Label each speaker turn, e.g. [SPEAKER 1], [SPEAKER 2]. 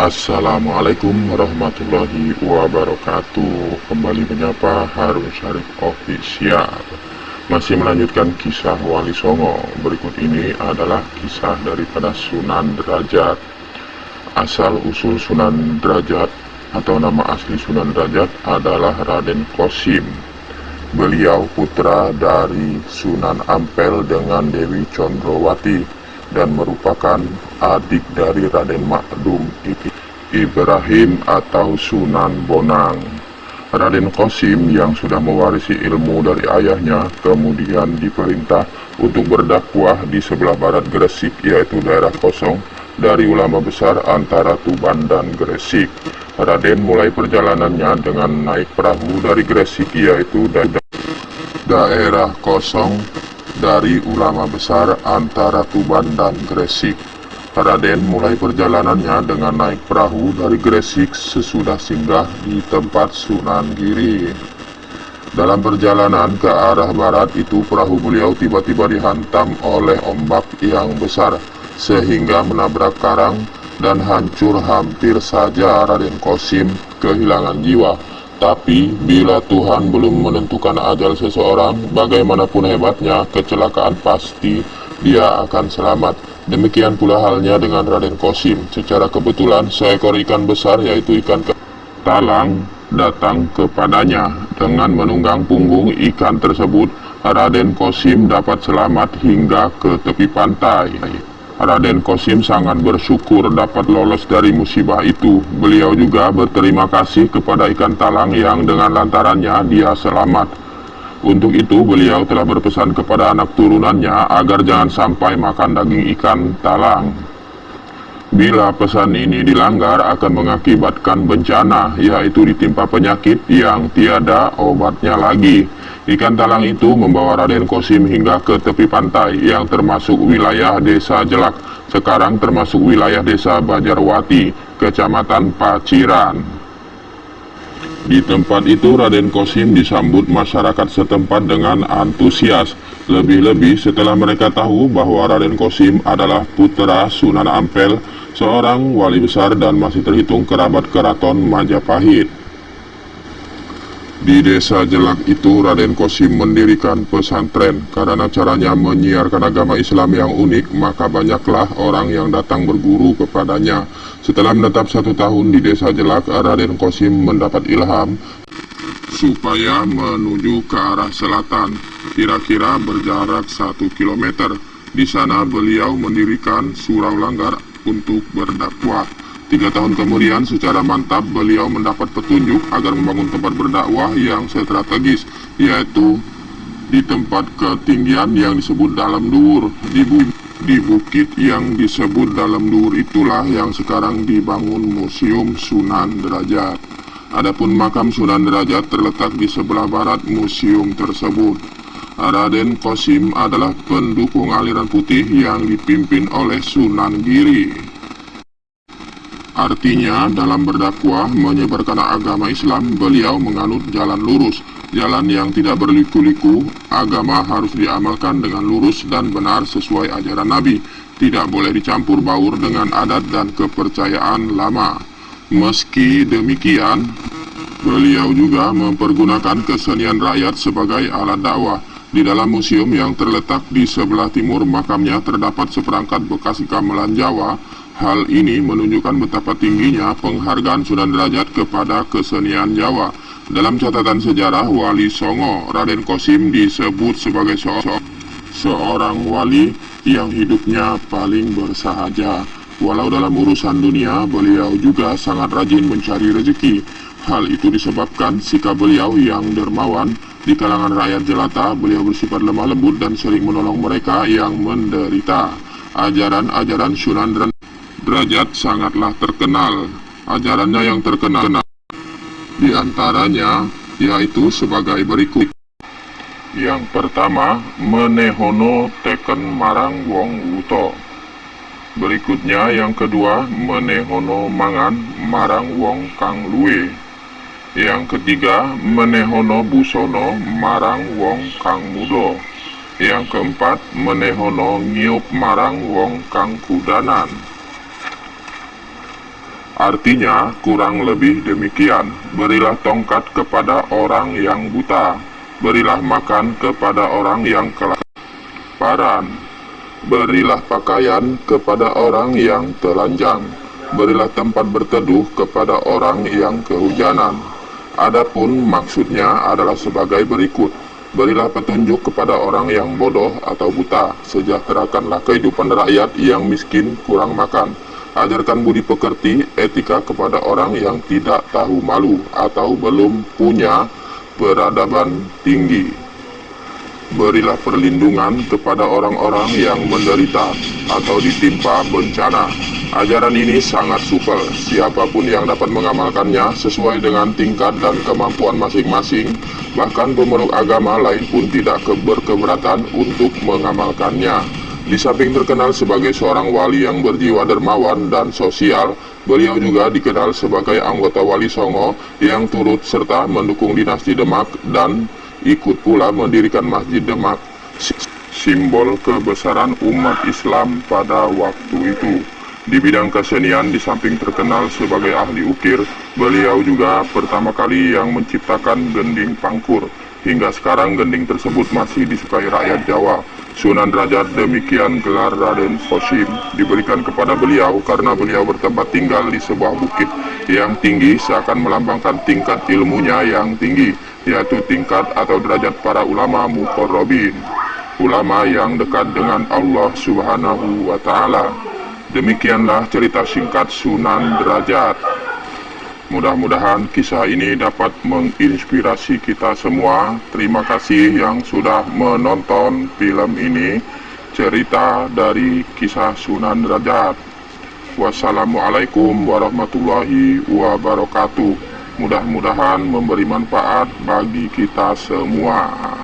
[SPEAKER 1] Assalamualaikum warahmatullahi wabarakatuh. Kembali menyapa Harun Syarif Official. Masih melanjutkan kisah Wali Songo. Berikut ini adalah kisah daripada Sunan Derajat. Asal usul Sunan Derajat Atau nama asli Sunan Derajat adalah Raden Kosim. Beliau putra dari Sunan Ampel dengan Dewi Condrowati dan merupakan adik dari Raden Makdum Ibrahim atau Sunan Bonang. Raden Kosim yang sudah mewarisi ilmu dari ayahnya kemudian diperintah untuk berdakwah di sebelah barat Gresik yaitu daerah kosong dari ulama besar antara Tuban dan Gresik. Raden mulai perjalanannya dengan naik perahu dari Gresik yaitu da daerah kosong dari ulama besar antara Tuban dan Gresik. Raden mulai perjalanannya dengan naik perahu dari Gresik sesudah singgah di tempat Sunan Giri. Dalam perjalanan ke arah barat itu perahu beliau tiba-tiba dihantam oleh ombak yang besar sehingga menabrak karang dan hancur hampir saja Raden Kosim kehilangan jiwa. Tapi, bila Tuhan belum menentukan ajal seseorang, bagaimanapun hebatnya, kecelakaan pasti dia akan selamat. Demikian pula halnya dengan Raden Kosim. Secara kebetulan, seekor ikan besar, yaitu ikan talang, datang kepadanya. Dengan menunggang punggung ikan tersebut, Raden Kosim dapat selamat hingga ke tepi pantai. Raden Kosim sangat bersyukur dapat lolos dari musibah itu. Beliau juga berterima kasih kepada ikan talang yang dengan lantarannya dia selamat. Untuk itu beliau telah berpesan kepada anak turunannya agar jangan sampai makan daging ikan talang. Bila pesan ini dilanggar akan mengakibatkan bencana, yaitu ditimpa penyakit yang tiada obatnya lagi. Ikan talang itu membawa Raden Kosim hingga ke tepi pantai yang termasuk wilayah desa Jelak, sekarang termasuk wilayah desa Bajarwati, kecamatan Paciran. Di tempat itu Raden Kosim disambut masyarakat setempat dengan antusias, lebih-lebih setelah mereka tahu bahwa Raden Kosim adalah putra Sunan Ampel, seorang wali besar dan masih terhitung kerabat keraton Majapahit. Di desa Jelak itu Raden Kosim mendirikan pesantren. Karena caranya menyiarkan agama Islam yang unik Maka banyaklah orang yang datang berguru kepadanya. Setelah menetap satu tahun di desa Jelak Raden Kosim mendapat ilham Supaya menuju ke arah selatan. Kira-kira berjarak satu kilometer. Di sana beliau mendirikan surau langgar untuk berdakwah Tiga tahun kemudian secara mantap beliau mendapat petunjuk agar membangun tempat berdakwah yang strategis yaitu di tempat ketinggian yang disebut dalam dur di, bu di bukit yang disebut dalam dur itulah yang sekarang dibangun Museum Sunan Derajat. Adapun makam Sunan Derajat terletak di sebelah barat museum tersebut. Raden Kosim adalah pendukung aliran putih yang dipimpin oleh Sunan Giri. Artinya, dalam berdakwah menyebarkan agama Islam, beliau menganut jalan lurus. Jalan yang tidak berliku-liku, agama harus diamalkan dengan lurus dan benar sesuai ajaran Nabi. Tidak boleh dicampur baur dengan adat dan kepercayaan lama. Meski demikian, beliau juga mempergunakan kesenian rakyat sebagai alat dakwah. Di dalam museum yang terletak di sebelah timur makamnya terdapat seperangkat bekas gamelan Jawa Hal ini menunjukkan betapa tingginya penghargaan Sunan Derajat kepada kesenian Jawa. Dalam catatan sejarah, Wali Songo Raden Kosim disebut sebagai seorang, seorang wali yang hidupnya paling bersahaja. Walau dalam urusan dunia, beliau juga sangat rajin mencari rezeki. Hal itu disebabkan sikap beliau yang dermawan di kalangan rakyat jelata, beliau bersifat lemah lembut dan sering menolong mereka yang menderita. Ajaran-ajaran Sunan derajat sangatlah terkenal. Ajarannya yang terkenal di antaranya yaitu sebagai berikut. Yang pertama, menehono teken marang wong wuto. Berikutnya yang kedua, menehono mangan marang wong kang luwe. Yang ketiga, menehono busono marang wong kang mudo. Yang keempat, menehono ngiup marang wong kang kudanan. Artinya, kurang lebih demikian. Berilah tongkat kepada orang yang buta. Berilah makan kepada orang yang kelaparan. Berilah pakaian kepada orang yang telanjang. Berilah tempat berteduh kepada orang yang kehujanan. Adapun maksudnya adalah sebagai berikut. Berilah petunjuk kepada orang yang bodoh atau buta. Sejahterakanlah kehidupan rakyat yang miskin kurang makan Ajarkan budi pekerti, etika kepada orang yang tidak tahu malu atau belum punya peradaban tinggi. Berilah perlindungan kepada orang-orang yang menderita atau ditimpa bencana. Ajaran ini sangat supel, siapa pun yang dapat mengamalkannya sesuai dengan tingkat dan kemampuan masing-masing, bahkan pemeluk agama lain pun tidak berkeberatan untuk mengamalkannya. Di samping terkenal sebagai seorang wali yang berjiwa dermawan dan sosial, beliau juga dikenal sebagai anggota Wali Songo yang turut serta mendukung dinasti Demak dan ikut pula mendirikan Masjid Demak, simbol kebesaran umat Islam pada waktu itu. Di bidang kesenian, di samping terkenal sebagai ahli ukir, beliau juga pertama kali yang menciptakan gending pangkur. Hingga sekarang gending tersebut masih disukai rakyat Jawa. Sunan Derajat demikian gelar Raden Fosim diberikan kepada beliau karena beliau bertempat tinggal di sebuah bukit yang tinggi seakan melambangkan tingkat ilmunya yang tinggi yaitu tingkat atau derajat para ulama mukorrobin ulama yang dekat dengan Allah subhanahu wa ta'ala. Demikianlah cerita singkat Sunan Derajat Mudah-mudahan kisah ini dapat menginspirasi kita semua. Terima kasih yang sudah menonton film ini. Cerita dari kisah Sunan Derajat. Wassalamualaikum warahmatullahi wabarakatuh. Mudah-mudahan memberi manfaat bagi kita semua.